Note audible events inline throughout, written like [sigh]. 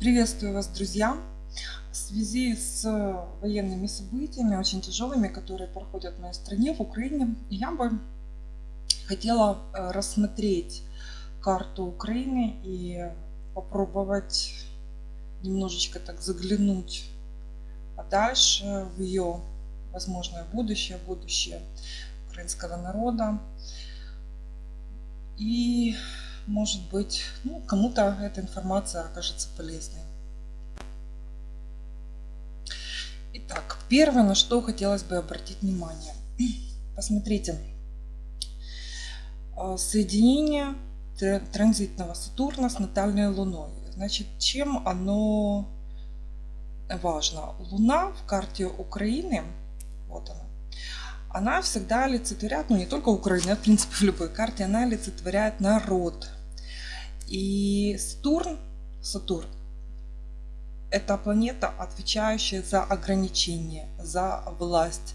Приветствую вас, друзья! В связи с военными событиями, очень тяжелыми, которые проходят в моей стране, в Украине, я бы хотела э, рассмотреть карту Украины и попробовать немножечко так заглянуть подальше в ее возможное будущее, будущее украинского народа. И может быть, ну, кому-то эта информация окажется полезной. Итак, первое, на что хотелось бы обратить внимание. [clears throat] Посмотрите, а, соединение транзитного Сатурна с натальной Луной. Значит, чем оно важно? Луна в карте Украины, вот она, она всегда олицетворяет, ну не только Украина, в принципе в любой карте, она олицетворяет народ, и Сатурн, Сатурн это планета, отвечающая за ограничения, за власть,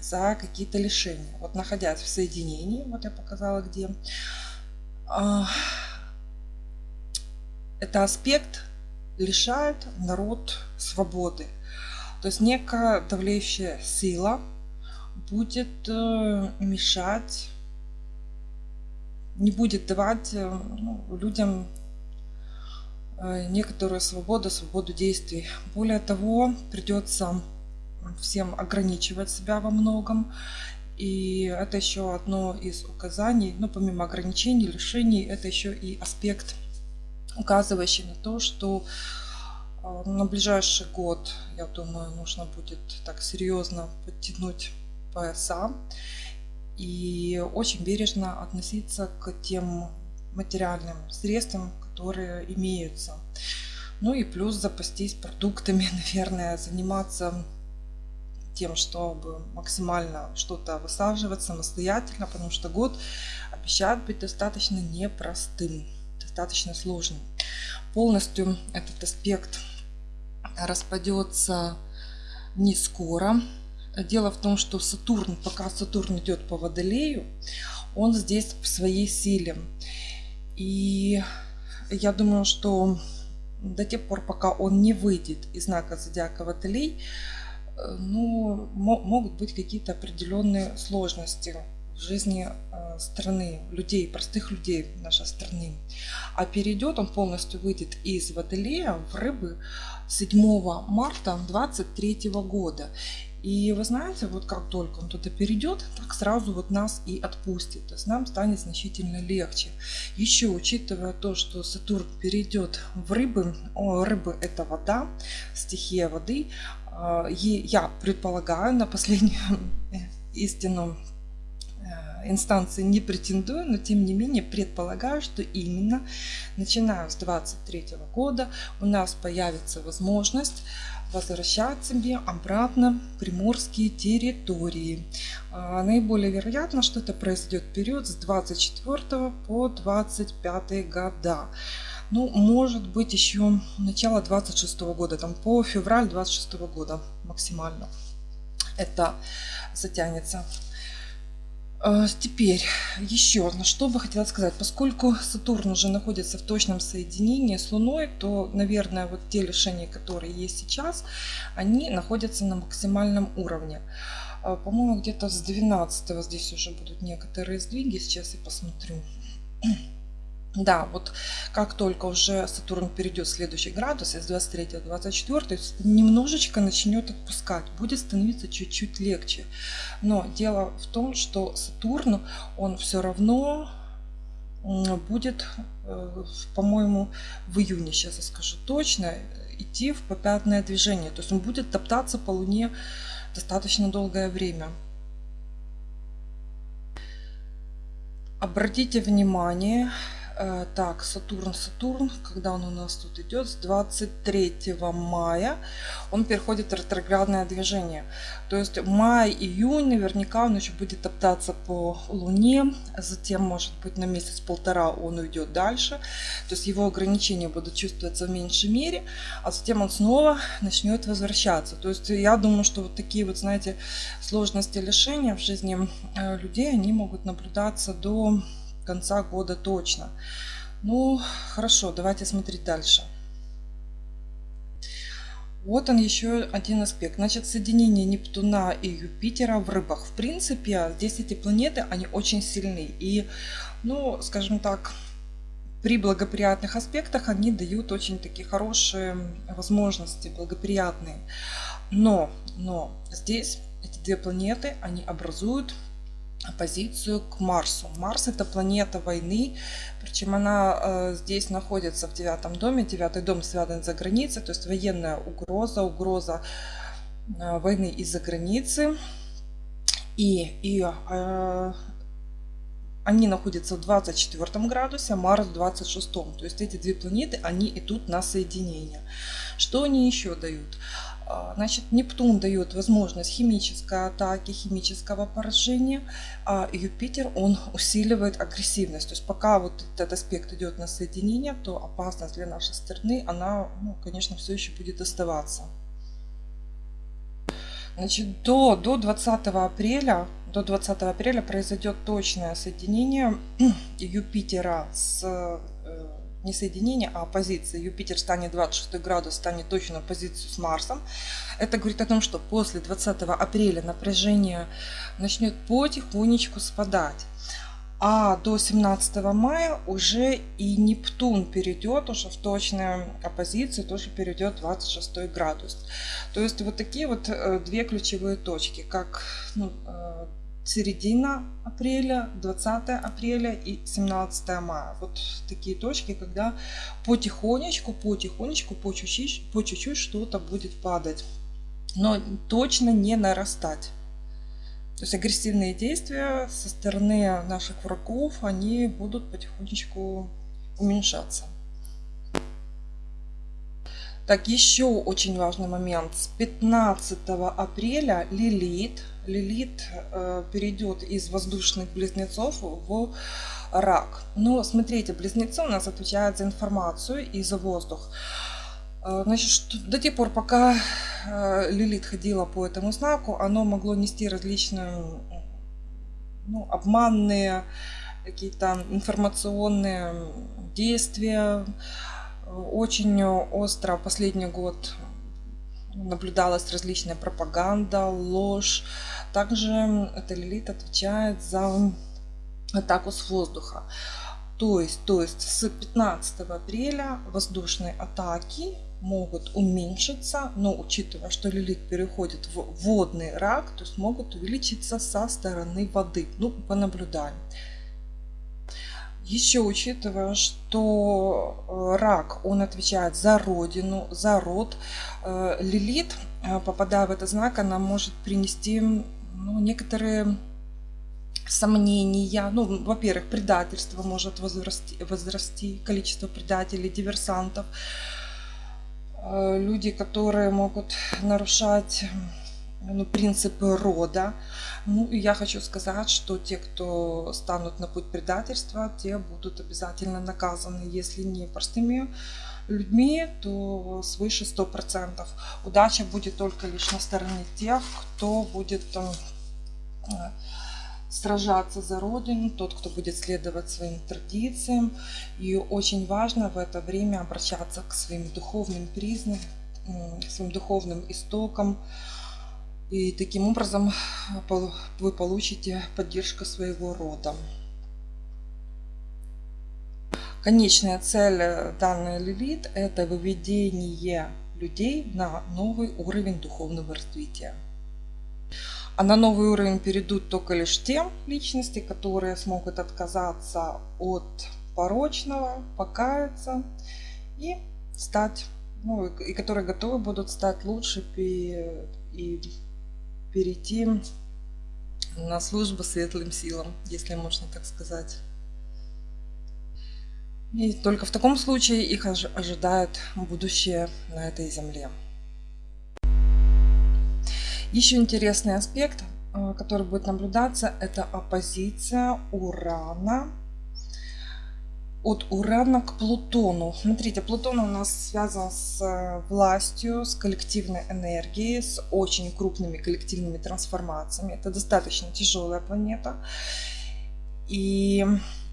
за какие-то лишения. Вот находясь в соединении, вот я показала где, а, это аспект лишает народ свободы. То есть некая давлеющая сила будет э, мешать не будет давать э, ну, людям э, некоторую свободу, свободу действий. Более того, придется всем ограничивать себя во многом. И это еще одно из указаний, ну, помимо ограничений, лишений, это еще и аспект, указывающий на то, что э, на ближайший год, я думаю, нужно будет так серьезно подтянуть пояса и очень бережно относиться к тем материальным средствам, которые имеются. Ну и плюс запастись продуктами, [laughs] наверное, заниматься тем, чтобы максимально что-то высаживать самостоятельно, потому что год обещает быть достаточно непростым, достаточно сложным. Полностью этот аспект распадется не скоро, Дело в том, что Сатурн, пока Сатурн идет по Водолею, он здесь в своей силе. И я думаю, что до тех пор, пока он не выйдет из знака зодиака Водолей, э, ну, могут быть какие-то определенные сложности в жизни э, страны, людей, простых людей нашей страны. А перейдет он полностью выйдет из Водолея в Рыбы 7 марта 2023 года. И вы знаете, вот как только он туда перейдет, так сразу вот нас и отпустит. То есть нам станет значительно легче. Еще учитывая то, что Сатурн перейдет в рыбы, о, рыбы это вода, стихия воды, а, я предполагаю на последнюю истину э, инстанции не претендую, но тем не менее предполагаю, что именно начиная с 23 года у нас появится возможность возвращать себе обратно приморские территории. А, наиболее вероятно, что это произойдет период с 24 по 25 года. Ну, может быть, еще начало 26 года, там по февраль 26 года максимально это затянется. А, теперь еще на что бы хотела сказать. Поскольку Сатурн уже находится в точном соединении с Луной, то, наверное, вот те лишения, которые есть сейчас, они находятся на максимальном уровне. А, по-моему, где-то с 12 здесь уже будут некоторые сдвиги. Сейчас я посмотрю. Да, вот как только уже Сатурн перейдет в следующий градус, из 23 в 24, немножечко начнет отпускать, будет становиться чуть-чуть легче. Но дело в том, что Сатурн, он все равно будет, э, по-моему, в июне, сейчас я скажу точно, идти в попятное движение. То есть он будет топтаться по Луне достаточно долгое время. Обратите внимание, так, Сатурн, Сатурн, когда он у нас тут идет, с 23 мая он переходит в ретроградное движение. То есть май-июнь наверняка он еще будет топтаться по Луне, затем может быть на месяц-полтора он уйдет дальше. То есть его ограничения будут чувствоваться в меньшей мере, а затем он снова начнет возвращаться. То есть я думаю, что вот такие вот, знаете, сложности лишения в жизни э, людей, они могут наблюдаться до конца года точно. Ну, хорошо, давайте смотреть дальше. Вот он еще один аспект. Значит, соединение Нептуна и Юпитера в рыбах. В принципе, здесь эти планеты, они очень сильны. И, ну, скажем так, при благоприятных аспектах они дают очень такие хорошие возможности, благоприятные. Но, но здесь эти две планеты, они образуют оппозицию к Марсу. Марс это планета войны, причем она э, здесь находится в девятом доме. Девятый дом связан за границей, то есть военная угроза, угроза э, войны из-за границы. И, и э, они находятся в 24 градусе, а Марс в 26. То есть эти две планеты, они идут на соединение. Что они еще дают? А, значит, Нептун дает возможность химической атаки, химического поражения, а Юпитер, он усиливает агрессивность. То есть пока вот этот аспект идет на соединение, то опасность для нашей страны, она, ну, конечно, все еще будет оставаться. Значит, до, до 20 апреля до 20 апреля произойдет точное соединение [clears throat] Юпитера с не соединение, а оппозиция. Юпитер станет 26 градус, станет точно в позицию с Марсом. Это говорит о том, что после 20 апреля напряжение начнет потихонечку спадать. А до 17 мая уже и Нептун перейдет уже в точную оппозицию, тоже перейдет 26 градус. То есть вот такие вот э, две ключевые точки, как ну, э, середина апреля, 20 апреля и 17 мая. Вот такие точки, когда потихонечку, потихонечку, по чуть-чуть, по чуть-чуть что-то будет падать. Но точно не нарастать. То есть агрессивные действия со стороны наших врагов, они будут потихонечку уменьшаться. Так, еще очень важный момент. С 15 апреля Лилит, Лилит э, перейдет из воздушных близнецов в рак. Но смотрите, близнецы у нас отвечают за информацию и за воздух. Э, значит, до тех пор, пока э, Лилит ходила по этому знаку, оно могло нести различные ну, обманные какие-то информационные действия, очень остро последний год наблюдалась различная пропаганда, ложь. Также эта лилит отвечает за атаку с воздуха. То есть, то есть с 15 апреля воздушные атаки могут уменьшиться, но учитывая, что лилит переходит в водный рак, то есть могут увеличиться со стороны воды. Ну, понаблюдаем. Еще учитывая, что э, рак, он отвечает за родину, за род, э, Лилит, э, попадая в этот знак, она может принести ну, некоторые сомнения. Ну, во-первых, предательство может возрасти, возрасти, количество предателей, диверсантов. Люди, которые могут нарушать ну, принципы рода. Ну, и я хочу сказать, что те, кто станут на путь предательства, те будут обязательно наказаны, если не простыми людьми, то свыше 100%. Удача будет только лишь на стороне тех, кто будет там, э, сражаться за Родину, тот, кто будет следовать своим традициям. И очень важно в это время обращаться к своим духовным признакам, своим духовным истокам, и таким образом вы получите поддержку своего рода. Конечная цель данной Лилит – это выведение людей на новый уровень духовного развития. А на новый уровень перейдут только лишь те личности, которые смогут отказаться от порочного, покаяться и стать, ну, и которые готовы будут стать лучше и перейти на службу светлым силам, если можно так сказать. И только в таком случае их ожидает будущее на этой земле. Еще интересный аспект, э, который будет наблюдаться, это оппозиция Урана от Урана к Плутону. Смотрите, Плутон у нас связан с э, властью, с коллективной энергией, с очень крупными коллективными трансформациями. Это достаточно тяжелая планета. И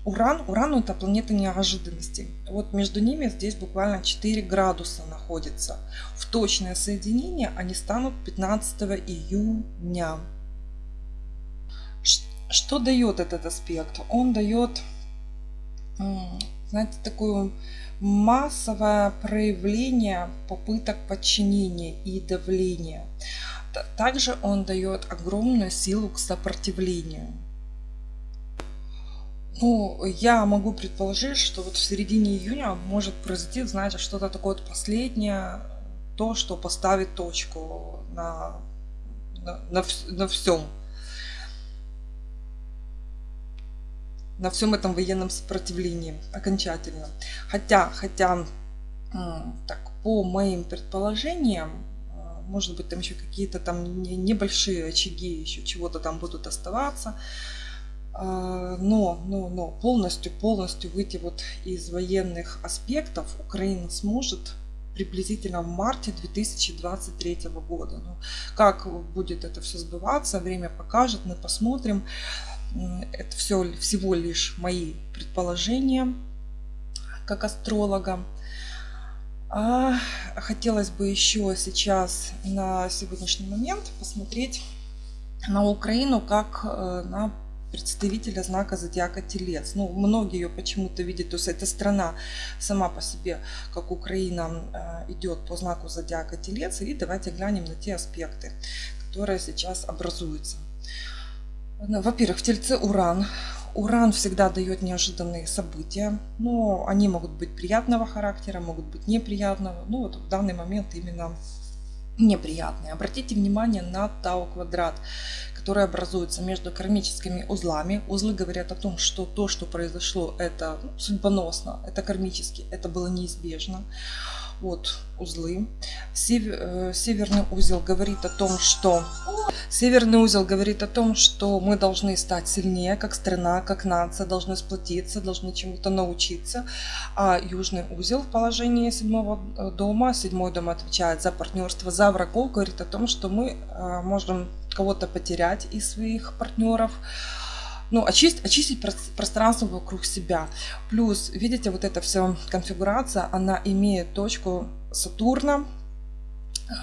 Уран. Уран это планета неожиданностей. Вот между ними здесь буквально 4 градуса находится. В точное соединение они станут 15 июня. Что дает этот аспект? Он дает, знаете, такое массовое проявление попыток подчинения и давления. Также он дает огромную силу к сопротивлению. Ну, я могу предположить, что вот в середине июня может произойти, знаете, что-то такое вот последнее, то, что поставит точку на, на, на, на всем. На всем этом военном сопротивлении окончательно. Хотя, хотя, так, по моим предположениям, а, может быть, там еще какие-то там небольшие очаги еще чего-то там будут оставаться. А, но, но, но полностью, полностью выйти вот из военных аспектов Украина сможет приблизительно в марте 2023 года. Ну, как будет это все сбываться, время покажет, мы посмотрим. Это все всего лишь мои предположения как астролога. А хотелось бы еще сейчас на сегодняшний момент посмотреть на Украину как э, на представителя знака зодиака Телец. Ну, многие ее почему-то видят, то есть эта страна сама по себе, как Украина, э, идет по знаку зодиака Телец. И давайте глянем на те аспекты, которые сейчас образуются. Ну, во-первых, в Тельце Уран. Уран всегда дает неожиданные события, но они могут быть приятного характера, могут быть неприятного. Ну вот в данный момент именно неприятные. Обратите внимание на Тау квадрат которые образуются между кармическими узлами. Узлы говорят о том, что то, что произошло, это ну, судьбоносно, это кармически, это было неизбежно. Вот узлы. Э, северный узел говорит о том, что Северный узел говорит о том, что мы должны стать сильнее, как страна, как нация, должны сплотиться, должны чему-то научиться. А Южный узел в положении седьмого э, дома, седьмой дом отвечает за партнерство, за врагов, говорит о том, что мы э, можем кого-то потерять из своих партнеров, ну, очистить, очистить пространство вокруг себя. Плюс, видите, вот эта вся конфигурация, она имеет точку Сатурна,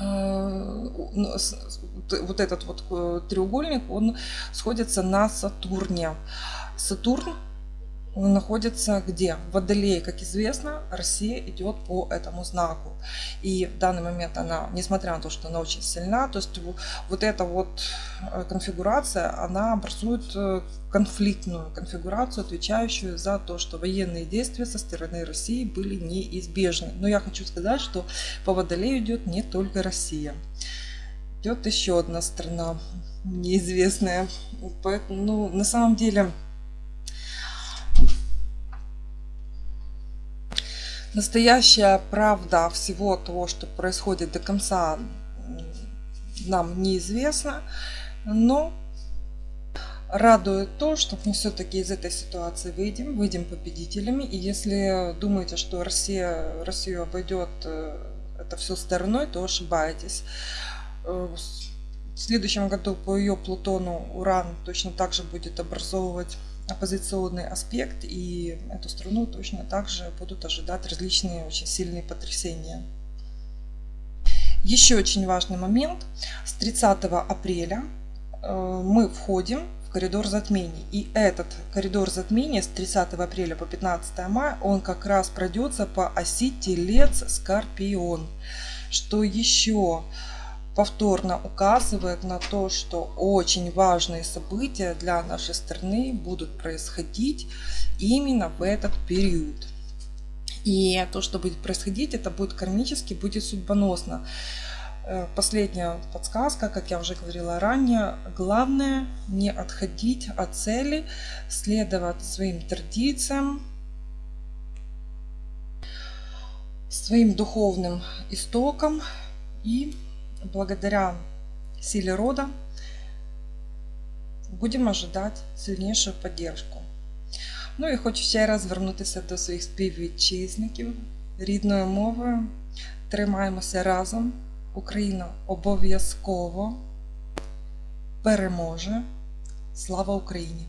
э, ну, вот этот вот э, треугольник, он сходится на Сатурне. Сатурн находится где? В Водолее, как известно, Россия идет по этому знаку. И в данный момент она, несмотря на то, что она очень сильна, то есть вот эта вот э, конфигурация, она образует э, конфликтную конфигурацию, отвечающую за то, что военные действия со стороны России были неизбежны. Но я хочу сказать, что по Водолею идет не только Россия. Идет еще одна страна неизвестная. Поэтому, ну, на самом деле, Настоящая правда всего того, что происходит до конца, нам неизвестна, но радует то, что мы все-таки из этой ситуации выйдем, выйдем победителями. И если думаете, что Россия, Россию обойдет э, это все стороной, то ошибаетесь. Э, в следующем году по ее Плутону Уран точно так же будет образовывать оппозиционный аспект, и эту страну точно так же будут ожидать различные очень сильные потрясения. Еще очень важный момент. С 30 апреля э, мы входим в коридор затмений. И этот коридор затмения с 30 апреля по 15 мая, он как раз пройдется по оси Телец-Скорпион. Что еще? Повторно указывает на то, что очень важные события для нашей страны будут происходить именно в этот период. И то, что будет происходить, это будет кармически, будет судьбоносно. Э, последняя подсказка, как я уже говорила ранее, главное не отходить от цели, следовать своим традициям, своим духовным истокам и благодаря силе рода будемо ожидати сильнішу поддержку. Ну і хочу ще раз звернутися до своїх співвітчизників рідною мовою. Тримаємося разом. Україна обов'язково переможе. Слава Україні!